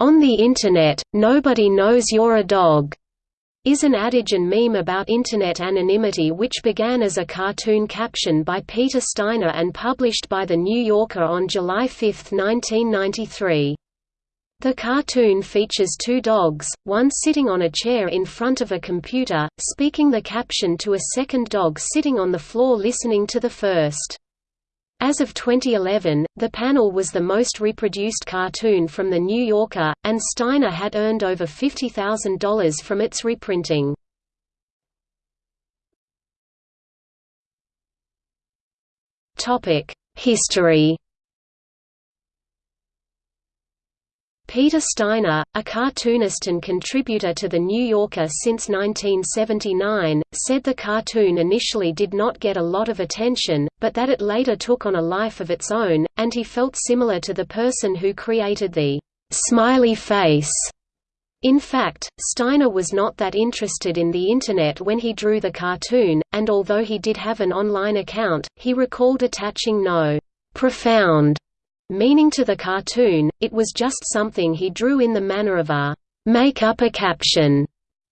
"'On the Internet, nobody knows you're a dog' is an adage and meme about Internet anonymity which began as a cartoon caption by Peter Steiner and published by The New Yorker on July 5, 1993. The cartoon features two dogs, one sitting on a chair in front of a computer, speaking the caption to a second dog sitting on the floor listening to the first. As of 2011, the panel was the most reproduced cartoon from The New Yorker, and Steiner had earned over $50,000 from its reprinting. History Peter Steiner, a cartoonist and contributor to The New Yorker since 1979, said the cartoon initially did not get a lot of attention, but that it later took on a life of its own, and he felt similar to the person who created the «smiley face». In fact, Steiner was not that interested in the Internet when he drew the cartoon, and although he did have an online account, he recalled attaching no «profound» Meaning to the cartoon, it was just something he drew in the manner of a make up a caption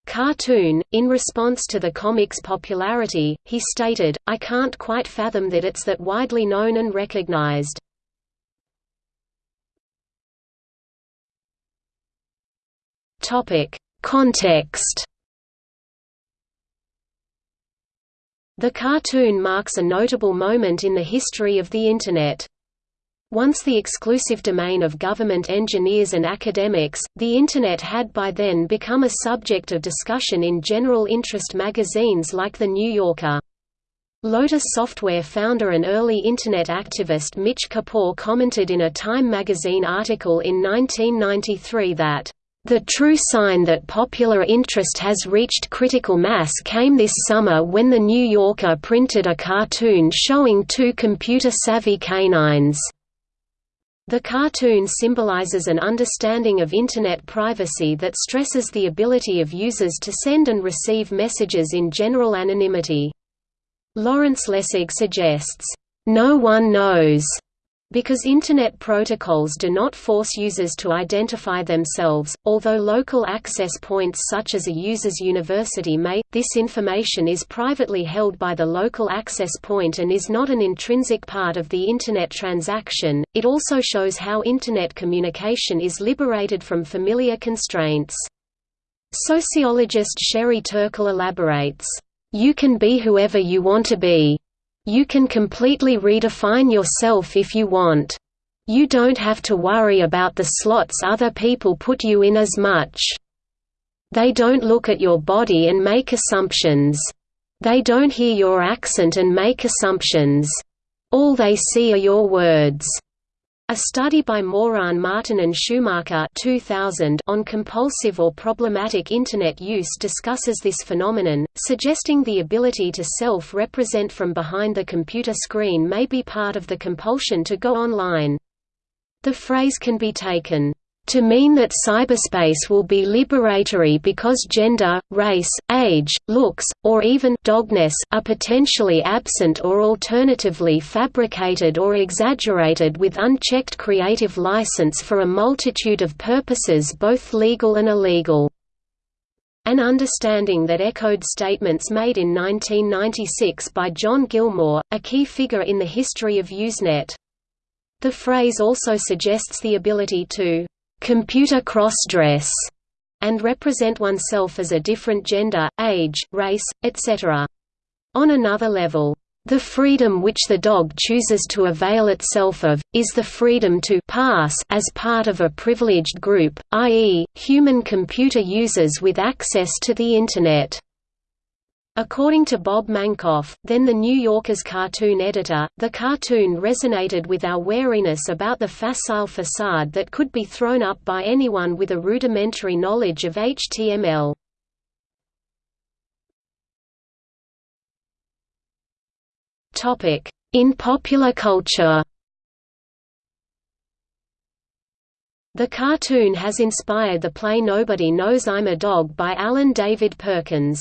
cartoon. In response to the comic's popularity, he stated, I can't quite fathom that it's that widely known and recognized. Topic: Context The cartoon marks a notable moment in the history of the Internet. Once the exclusive domain of government engineers and academics, the Internet had by then become a subject of discussion in general interest magazines like The New Yorker. Lotus Software founder and early Internet activist Mitch Kapor commented in a Time magazine article in 1993 that, "...the true sign that popular interest has reached critical mass came this summer when The New Yorker printed a cartoon showing two computer-savvy canines." The cartoon symbolizes an understanding of Internet privacy that stresses the ability of users to send and receive messages in general anonymity. Lawrence Lessig suggests, "...no one knows," Because Internet protocols do not force users to identify themselves, although local access points such as a user's university may, this information is privately held by the local access point and is not an intrinsic part of the Internet transaction. It also shows how Internet communication is liberated from familiar constraints. Sociologist Sherry Turkle elaborates, You can be whoever you want to be. You can completely redefine yourself if you want. You don't have to worry about the slots other people put you in as much. They don't look at your body and make assumptions. They don't hear your accent and make assumptions. All they see are your words. A study by Morahan-Martin and Schumacher 2000 on compulsive or problematic Internet use discusses this phenomenon, suggesting the ability to self-represent from behind the computer screen may be part of the compulsion to go online. The phrase can be taken to mean that cyberspace will be liberatory because gender, race, age, looks, or even dogness are potentially absent or alternatively fabricated or exaggerated with unchecked creative license for a multitude of purposes both legal and illegal. An understanding that echoed statements made in 1996 by John Gilmore, a key figure in the history of Usenet. The phrase also suggests the ability to computer cross-dress, and represent oneself as a different gender, age, race, etc. On another level, the freedom which the dog chooses to avail itself of, is the freedom to pass as part of a privileged group, i.e., human computer users with access to the Internet. According to Bob Mankoff, then the New Yorker's cartoon editor, the cartoon resonated with our wariness about the facile facade that could be thrown up by anyone with a rudimentary knowledge of HTML. In popular culture The cartoon has inspired the play Nobody Knows I'm a Dog by Alan David Perkins.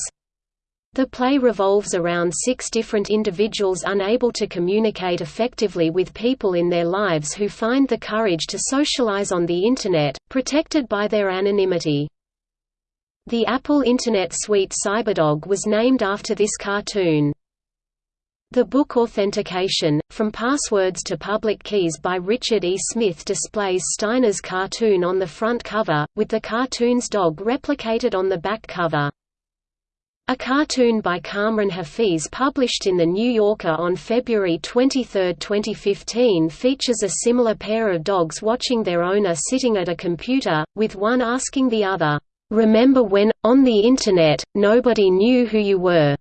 The play revolves around six different individuals unable to communicate effectively with people in their lives who find the courage to socialize on the Internet, protected by their anonymity. The Apple Internet suite Cyberdog was named after this cartoon. The book Authentication, From Passwords to Public Keys by Richard E. Smith displays Steiner's cartoon on the front cover, with the cartoon's dog replicated on the back cover. A cartoon by Kaamran Hafeez published in The New Yorker on February 23, 2015 features a similar pair of dogs watching their owner sitting at a computer, with one asking the other, "'Remember when, on the Internet, nobody knew who you were?'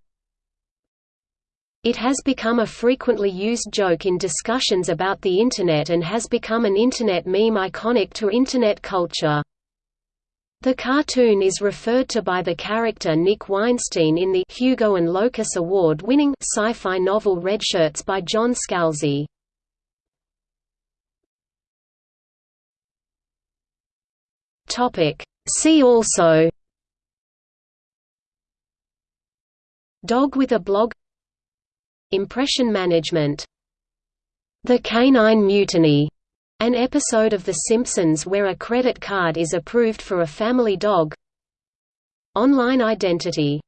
It has become a frequently used joke in discussions about the Internet and has become an Internet meme iconic to Internet culture. The cartoon is referred to by the character Nick Weinstein in the Hugo and Locus Award-winning sci-fi novel Redshirts by John Scalzi. Topic: See also Dog with a blog Impression management The Canine Mutiny, an episode of The Simpsons where a credit card is approved for a family dog. Online identity